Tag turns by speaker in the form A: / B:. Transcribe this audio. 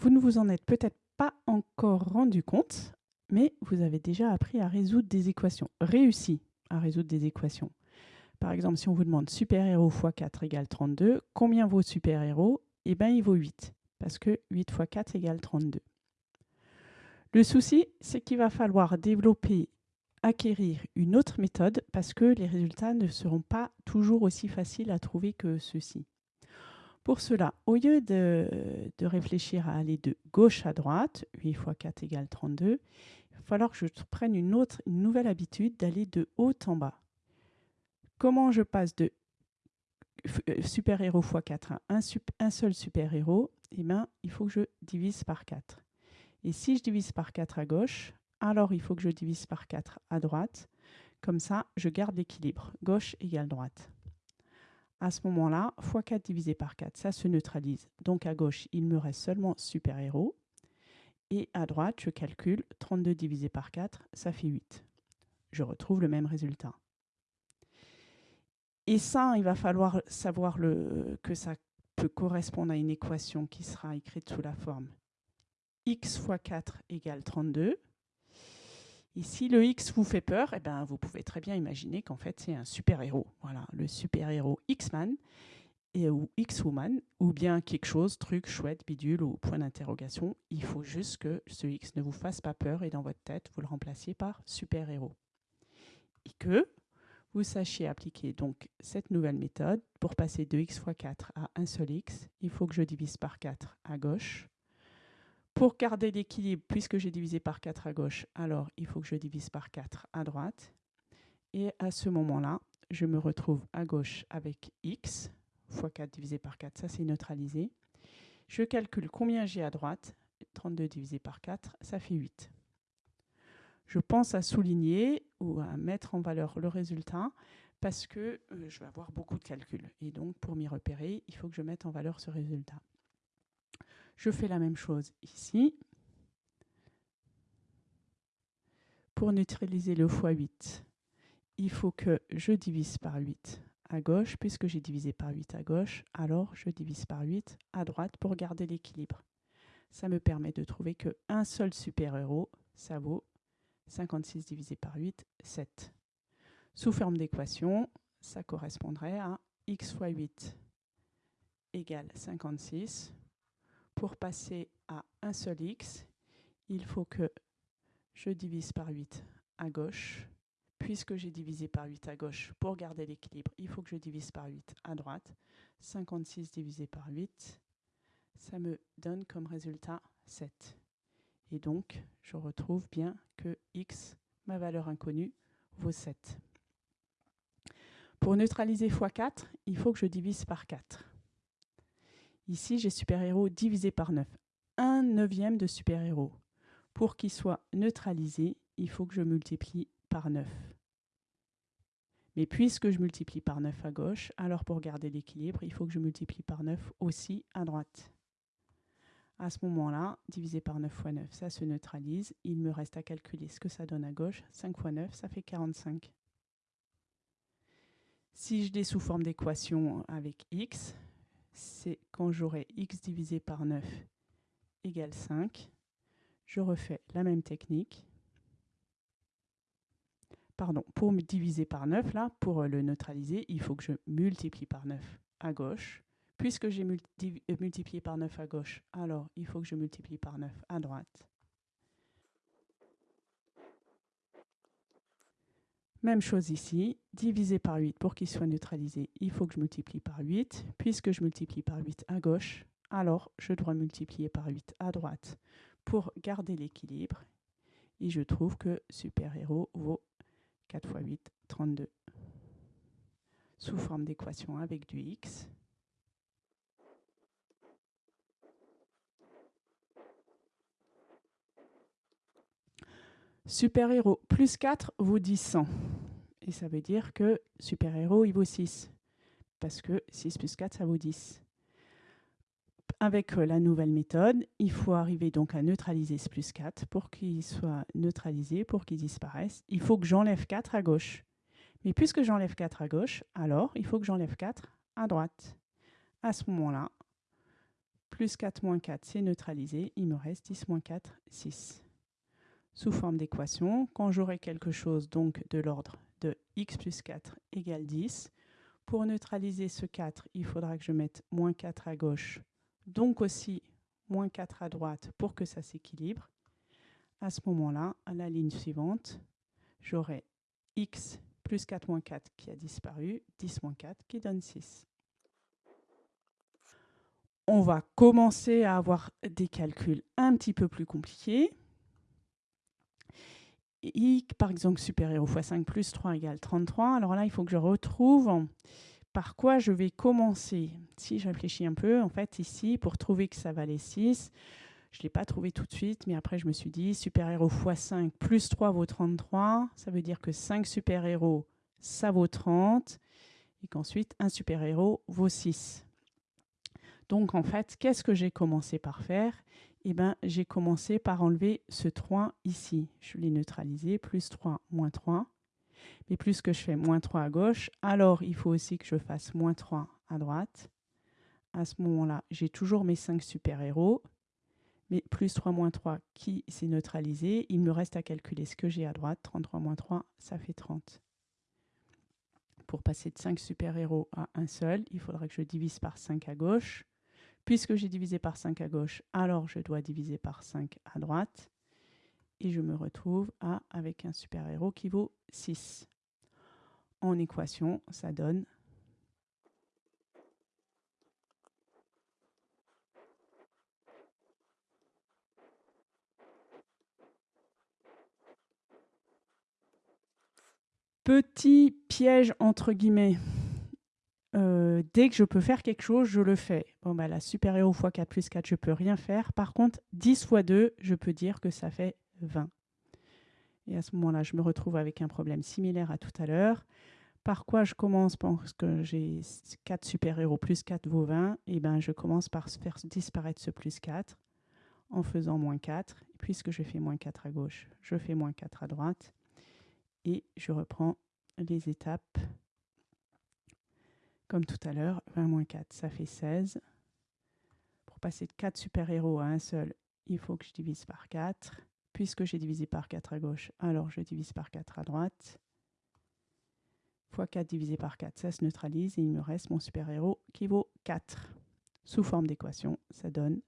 A: Vous ne vous en êtes peut-être pas encore rendu compte, mais vous avez déjà appris à résoudre des équations, réussi à résoudre des équations. Par exemple, si on vous demande super-héros x 4 égale 32, combien vaut super-héros? Eh bien, il vaut 8, parce que 8 x 4 égale 32. Le souci, c'est qu'il va falloir développer, acquérir une autre méthode, parce que les résultats ne seront pas toujours aussi faciles à trouver que ceux-ci. Pour cela, au lieu de, réfléchir à aller de gauche à droite, 8 x 4 égale 32, il va falloir que je prenne une, autre, nouvelle habitude d'aller de haut en bas. Comment je passe de euh, super-héros x 4 à un, seul super-héros Eh bien, il faut que je divise par 4. Et si je divise par 4 à gauche, alors il faut que je divise par 4 à droite. Comme ça, je garde l'équilibre. Gauche égale droite. À ce moment-là, x4 divisé par 4, ça se neutralise. Donc à gauche, il me reste seulement super-héros. Et à droite, je calcule 32 divisé par 4, ça fait 8. Je retrouve le même résultat. Et ça, il va falloir savoir que ça peut correspondre à une équation qui sera écrite sous la forme x fois 4 égale 32. Et si le x vous fait peur, eh ben, vous pouvez très bien imaginer qu'en fait, c'est un super-héros. Voilà, le super-héros X-Man ou X-Woman, ou bien quelque chose, truc, chouette, bidule ou point d'interrogation. Il faut juste que ce X ne vous fasse pas peur et dans votre tête, vous le remplaciez par super-héros. Et que vous sachiez appliquer donc cette nouvelle méthode. Pour passer de x fois 4 à un seul x, il faut que je divise par 4 à gauche. Pour garder l'équilibre, puisque j'ai divisé par 4 à gauche, alors il faut que je divise par 4 à droite. Et à ce moment-là, je me retrouve à gauche avec x, fois 4 divisé par 4, ça c'est neutralisé. Je calcule combien j'ai à droite, 32 divisé par 4, ça fait 8 je pense à souligner ou à mettre en valeur le résultat parce que euh, je vais avoir beaucoup de calculs. Et donc, pour m'y repérer, il faut que je mette en valeur ce résultat. Je fais la même chose ici. Pour neutraliser le x8, il faut que je divise par 8 à gauche. Puisque j'ai divisé par 8 à gauche, alors je divise par 8 à droite pour garder l'équilibre. Ça me permet de trouver qu'un seul super-héros, ça vaut 56 divisé par 8, 7. Sous forme d'équation, ça correspondrait à x fois 8 égale 56. Pour passer à un seul x, il faut que je divise par 8 à gauche. Puisque j'ai divisé par 8 à gauche, pour garder l'équilibre, il faut que je divise par 8 à droite. 56 divisé par 8, ça me donne comme résultat 7. Et donc, je retrouve bien que x, ma valeur inconnue, vaut 7. Pour neutraliser x4, il faut que je divise par 4. Ici, j'ai super-héros divisé par 9. 1 neuvième de super-héros. Pour qu'il soit neutralisé, il faut que je multiplie par 9. Mais puisque je multiplie par 9 à gauche, alors pour garder l'équilibre, il faut que je multiplie par 9 aussi à droite. À ce moment-là, divisé par 9 fois 9, ça se neutralise. Il me reste à calculer ce que ça donne à gauche. 5 fois 9, ça fait 45. Si je l'ai sous forme d'équation avec x, c'est quand j'aurai x divisé par 9 égale 5. Je refais la même technique. Pardon, pour me diviser par 9, là, pour le neutraliser, il faut que je multiplie par 9 à gauche. Puisque j'ai euh, multiplié par 9 à gauche, alors il faut que je multiplie par 9 à droite. Même chose ici, divisé par 8 pour qu'il soit neutralisé, il faut que je multiplie par 8. Puisque je multiplie par 8 à gauche, alors je dois multiplier par 8 à droite pour garder l'équilibre. Et je trouve que super-héros vaut 4 fois 8, 32. Sous forme d'équation avec du x. Super-héros plus 4 vaut 10 100. Et ça veut dire que super-héros, il vaut 6. Parce que 6 plus 4, ça vaut 10. Avec euh, la nouvelle méthode, il faut arriver donc à neutraliser ce plus 4 pour qu'il soit neutralisé, pour qu'il disparaisse. Il faut que j'enlève 4 à gauche. Mais puisque j'enlève 4 à gauche, alors il faut que j'enlève 4 à droite. À ce moment-là, plus 4 moins 4, c'est neutralisé. Il me reste 10 moins 4, 6. Sous forme d'équation, quand j'aurai quelque chose donc de l'ordre de x plus 4 égale 10, pour neutraliser ce 4, il faudra que je mette moins 4 à gauche, donc aussi moins 4 à droite pour que ça s'équilibre. À ce moment-là, à la ligne suivante, j'aurai x plus 4 moins 4 qui a disparu, 10 moins 4 qui donne 6. On va commencer à avoir des calculs un petit peu plus compliqués. I, par exemple, supérieur fois 5 plus 3 égale 33. Alors là, il faut que je retrouve par quoi je vais commencer. Si je réfléchis un peu, en fait, ici, pour trouver que ça valait 6, je ne l'ai pas trouvé tout de suite, mais après, je me suis dit, super-héros fois 5 plus 3 vaut 33. Ça veut dire que 5 super-héros, ça vaut 30. Et qu'ensuite, un super-héros vaut 6. Donc, en fait, qu'est-ce que j'ai commencé par faire? Eh bien, j'ai commencé par enlever ce 3 ici. Je l'ai neutralisé, plus 3, moins 3. Mais plus que je fais moins 3 à gauche, alors il faut aussi que je fasse moins 3 à droite. À ce moment-là, j'ai toujours mes 5 super-héros mais plus 3 moins 3 qui s'est neutralisé? Il me reste à calculer ce que j'ai à droite. 33 moins 3, ça fait 30. Pour passer de 5 super-héros à un seul, il faudra que je divise par 5 à gauche. Puisque j'ai divisé par 5 à gauche, alors je dois diviser par 5 à droite. Et je me retrouve à, avec un super-héros qui vaut 6. En équation, ça donne Petit piège entre guillemets. Euh, dès que je peux faire quelque chose, je le fais. Bon, bah, la super-héros x 4 plus 4, je peux rien faire. Par contre, 10 x 2, je peux dire que ça fait 20. Et à ce moment-là, je me retrouve avec un problème similaire à tout à l'heure. Par quoi je commence? Parce que j'ai 4 super-héros plus 4 vaut 20. Et ben, je commence par faire disparaître ce plus 4 en faisant moins 4. Puisque je fais moins 4 à gauche, je fais moins 4 à droite et je reprends les étapes comme tout à l'heure. 20 moins 4, ça fait 16. Pour passer de 4 super-héros à un seul, il faut que je divise par 4. Puisque j'ai divisé par 4 à gauche, alors je divise par 4 à droite. Fois 4 divisé par 4, ça se neutralise et il me reste mon super-héros qui vaut 4. Sous forme d'équation, ça donne